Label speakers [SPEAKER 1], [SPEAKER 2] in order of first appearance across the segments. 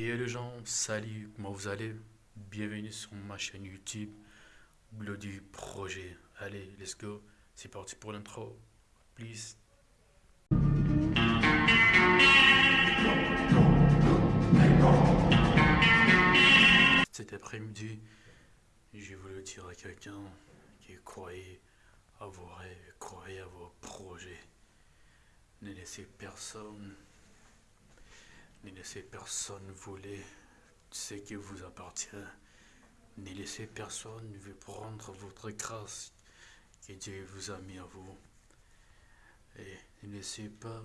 [SPEAKER 1] Et les gens, salut, comment vous allez? Bienvenue sur ma chaîne YouTube, Bloody Projet. Allez, let's go, c'est parti pour l'intro, please. Cet après-midi, j'ai voulu dire à quelqu'un qui croyait à vos rêves, croyait à vos projets. Ne laissez personne ne laissez personne voler ce qui vous appartient. Ne laissez personne vous prendre votre grâce que Dieu vous a mis à vous. Et ne laissez pas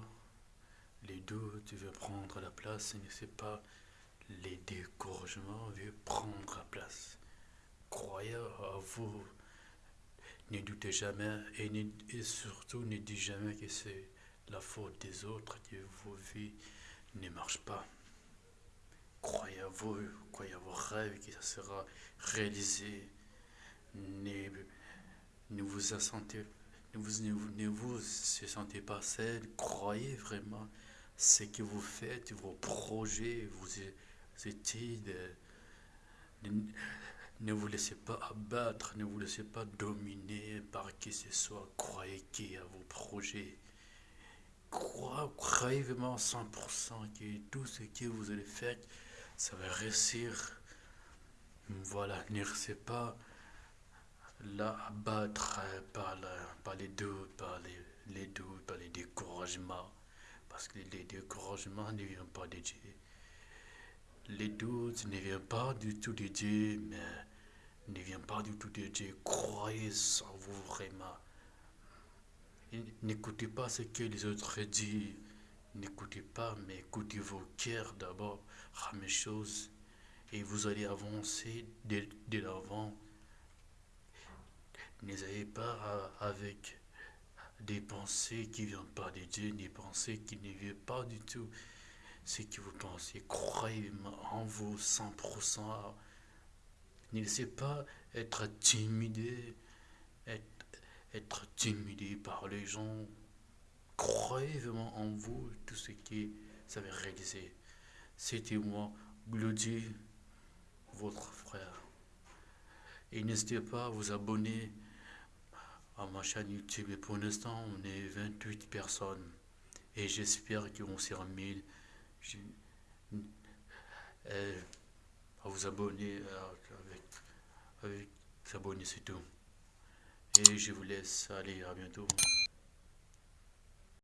[SPEAKER 1] les doutes veulent prendre la place. Ne laissez pas les découragements veulent prendre la place. Croyez à vous. Ne doutez jamais et, surtout ne dites jamais que c'est la faute des autres que vos vies ne marche pas. Croyez à vous, croyez à vos rêves que ça sera réalisé. Ne, vous sentez, ne ne, vous sentez pas seul. Croyez vraiment ce que vous faites, vos projets, vos études. Ne, ne vous laissez pas abattre, ne vous laissez pas dominer par qui ce soit. Croyez qui à vos projets croyez vraiment 100% que tout ce que vous allez faire, ça va réussir. Voilà, ne restez pas là abattre par, par les doutes, par les, les doutes, par les découragements. Parce que les découragements ne viennent pas de Dieu. Les doutes ne viennent pas du tout de Dieu, mais ne viennent pas du tout de Dieu. Croyez en vous vraiment. N'écoutez pas ce que les autres disent. N'écoutez pas, mais écoutez vos cœurs d'abord. La même chose. Et vous allez avancer de, l'avant. N'ayez pas avec des pensées qui ne viennent pas de Dieu, des pensées qui ne viennent pas du tout ce que vous pensez. Croyez en vous 100%. Ne laissez pas être timide, être être timidé par les gens. Croyez vraiment en vous, tout ce qui vous avez réalisé. C'était moi, Bloody, votre frère. Et n'hésitez pas à vous abonner à ma chaîne YouTube. Et pour l'instant, on est 28 personnes. Et j'espère qu'on sera 1000. à vous abonner avec, avec s'abonner, c'est tout. Et je vous laisse. aller à bientôt.